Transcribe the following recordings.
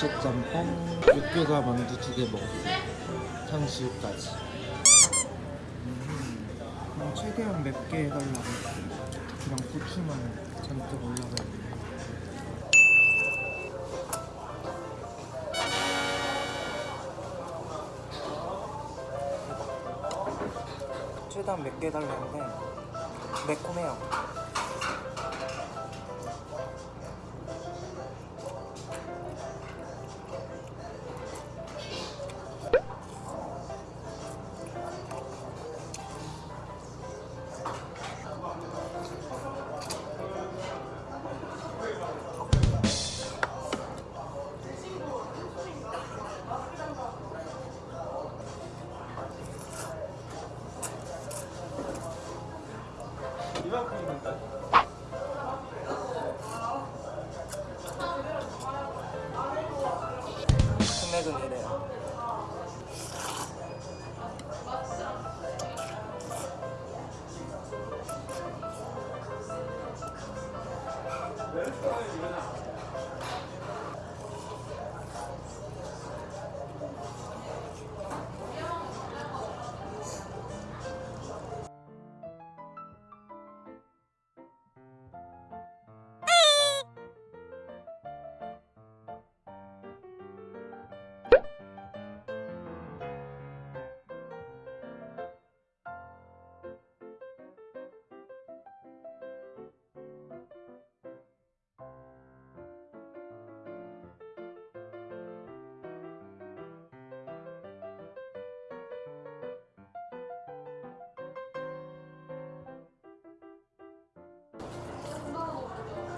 부채짬뽕, 육개가 만두 두 개 먹었어요. 탕수육까지. 음, 최대한 맵게 해달라고 했어요. 그냥 고추만 잔뜩 올라가 있네. 최대한 맵게 해달라는데 매콤해요.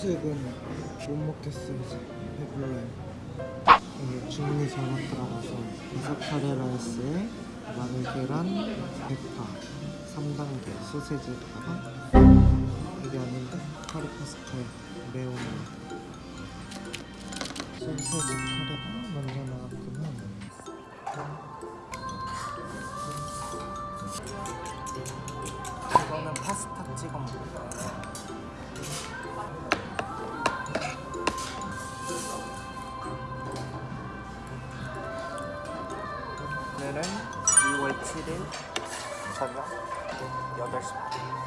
탕수육은 못 먹겠어요 이제. 배불러요 이게 중리 잘못 들어가서 이삭카레 라이스에 마늘 계란, 대파 3단계 소세지에다가 이게 아닌데 카레 파스타에 매운 소세지 카레가 먼저 나왔구 저녁 8시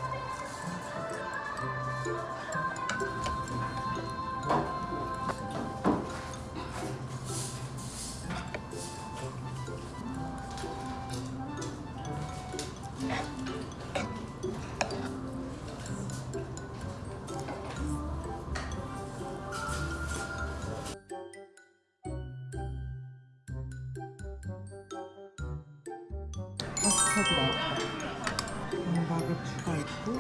반 파스타도 나왔다 함박을 추가했고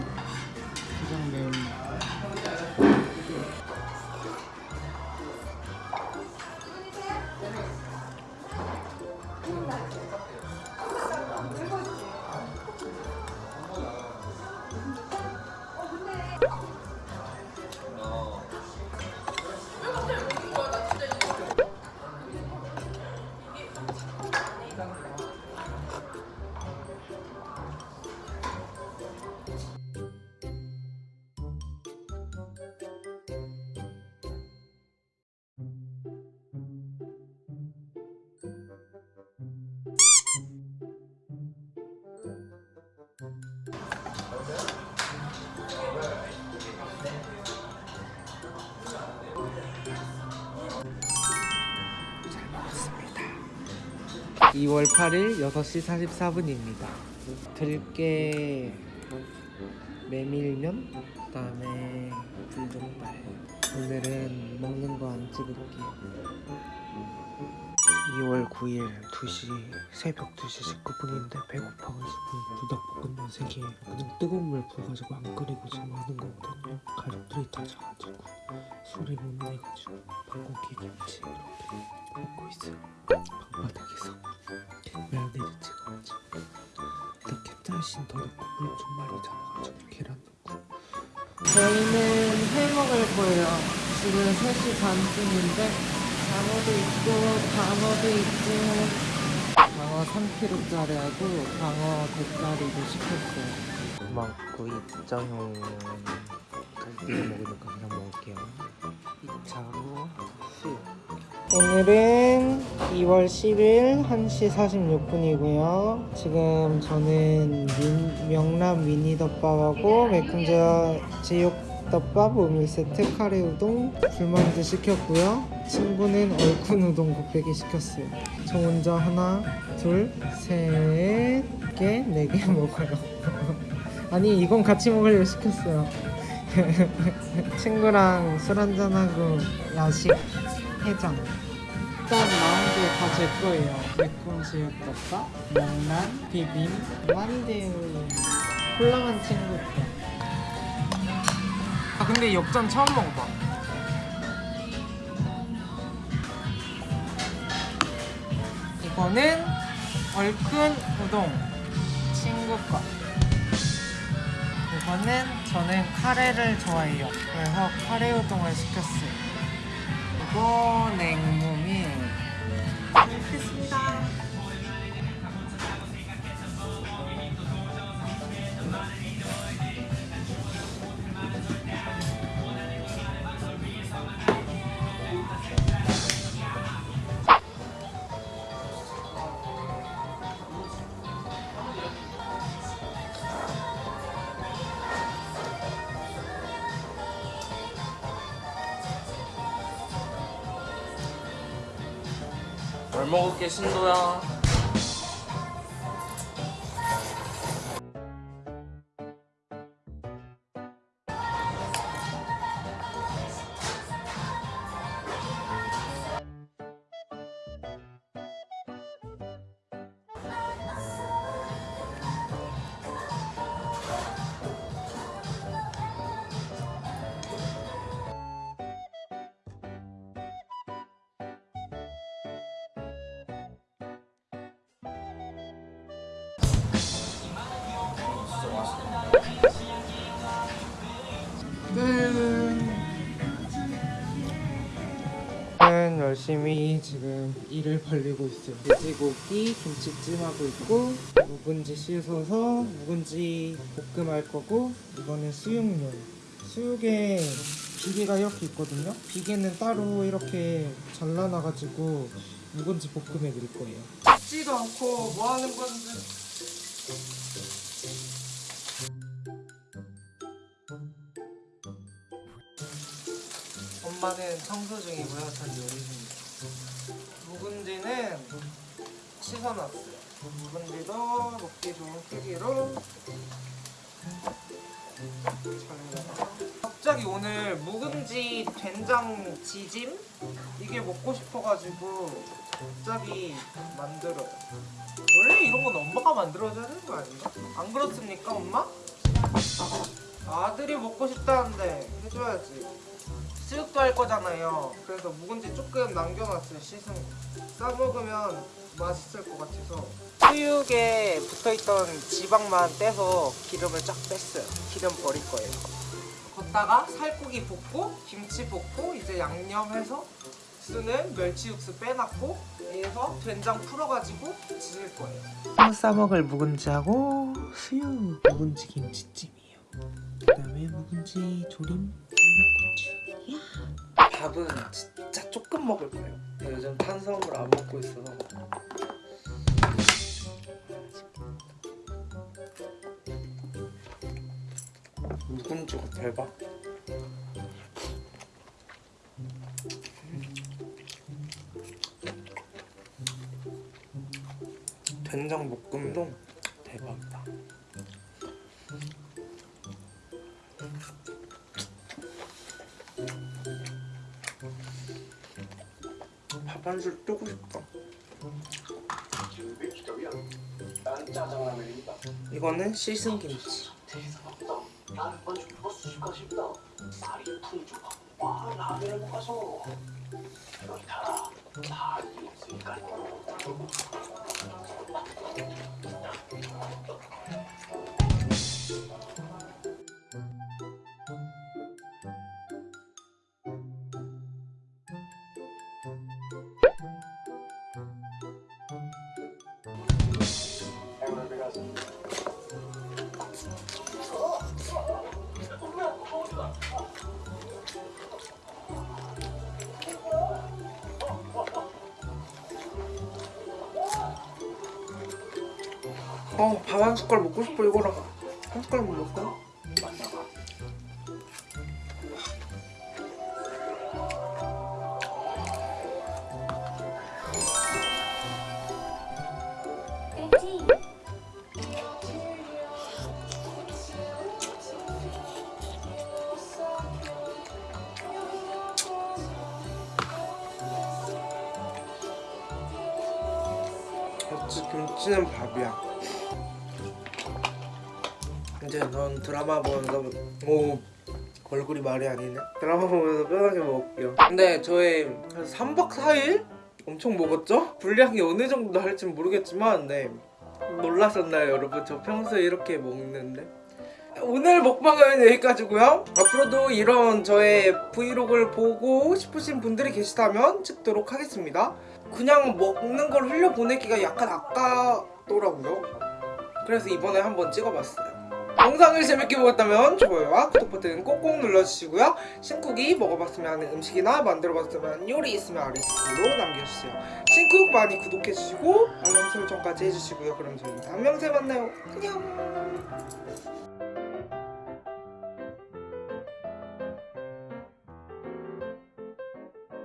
2월 8일 6시 44분입니다. 들깨 메밀면 그다음에 불등발. 오늘은 먹는 거 안 찍을게요. 2월 9일 2시 새벽 2시 19분인데 배고파가지고 불닭볶음면 3개 그냥 뜨거운 물 부어가지고 안 끓이고 지금 하는 거거든요. 가족들이 다 자가지고 술이 못 내가지고 방고기 김치 이렇게 먹고 있어요. 방바닥에서. 메요네즈 찍어가지고. 일단 캡사이신 더 넣고 물좀 많이 잡아가지고 계란 넣고. 저희는 회 먹을 거예요. 지금 3시 반쯤인데 장어도 있고 방어도 있고 방어 3kg짜리하고 방어 대짜리도 시켰어요. 고맙고 입장용 갈비를 먹으니까 그냥 먹을게요. 수육 오늘은 2월 10일 1시 46분이고요. 지금 저는 민- 명란 미니덮밥하고 매콤자 제육덮밥 오물 세트 카레 우동 불만두 시켰고요. 친구는 얼큰 우동 곱빼기 시켰어요. 저 혼자 하나 둘 셋 개 네 개 먹어요. 아니 이건 같이 먹으려고 시켰어요. 친구랑 술 한잔하고 야식 해장. 일단 나온 게다제 거예요. 매콤 제육덮밥 명란 비빔 만두 홀랑한 친구. 아 근데 역전 처음 먹어봐. 이거는 얼큰 우동. 친구 거. 이거는 저는 카레를 좋아해요. 그래서 카레 우동을 시켰어요 그리고 냉모밀 먹겠습니다 잘 먹을게 신도야 저는 열심히 지금 일을 벌리고 있어요. 돼지고기 김치찜 하고 있고 묵은지 씻어서 묵은지 볶음할 거고 이거는 수육용. 수육에 비계가 이렇게 있거든요. 비계는 따로 이렇게 잘라놔가지고 묵은지 볶음에 넣을 거예요. 씻지도 않고 뭐 하는 건지. 청소 중이고요. 전 요리 중이에요. 묵은지는 씻어놨어요. 묵은지도 먹기 좋은 크기로 갑자기 오늘 묵은지 된장 지짐 이게 먹고 싶어가지고 갑자기 만들어요. 원래 이런 건 엄마가 만들어줘야 되는 거 아닌가? 안 그렇습니까, 엄마? 아들이 먹고 싶다는데 해줘야지. 거잖아요. 그래서 묵은지 조금 남겨놨어요. 씻은 거. 싸먹으면 맛있을 것 같아서. 수육에 붙어있던 지방만 떼서 기름을 쫙 뺐어요. 기름 버릴 거예요. 걷다가 살코기 볶고 김치 볶고 이제 양념해서 쓰는 멸치 육수 빼놨고 여기서 된장 풀어가지고 지을 거예요. 싸먹을 묵은지하고 수육 묵은지 김치찜이에요. 그 다음에 묵은지 조림 청양고추. 밥은 진짜 조금 먹을 거예요. 요즘 탄수화물 안 먹고 있어서. 묵은지가 대박. 된장 볶음도 대박 밥한술 뜨고 싶다. 이거는 씻은 김치. 어, 밥 한 숟갈 먹고 싶어 이거랑 한 숟갈? 만나봐. 역시 김치는 밥이야. 이제 넌 드라마 보면서 오 얼굴이 말이 아니네. 드라마 보면서 편하게 먹을게요. 근데 저희 한 3박 4일 엄청 먹었죠? 분량이 어느 정도 할진 모르겠지만 네 놀라셨나요 여러분? 저 평소에 이렇게 먹는데 오늘 먹방은 여기까지고요. 앞으로도 이런 저의 브이로그를 보고 싶으신 분들이 계시다면 찍도록 하겠습니다. 그냥 먹는 걸 흘려보내기가 약간 아까더라고요. 그래서 이번에 한번 찍어봤어요. 영상을 재밌게 보셨다면 좋아요와 구독 버튼 꼭꼭 눌러주시고요. 신쿡이 먹어봤으면 하는 음식이나 만들어봤으면 요리 있으면 아래 댓글로 남겨주세요. 신쿡 많이 구독해주시고 알람 설정까지 해주시고요. 그럼 저희 다음 영상에 만나요. 안녕.